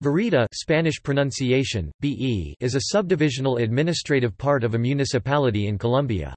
Verita Spanish pronunciation, BE is a subdivisional administrative part of a municipality in Colombia.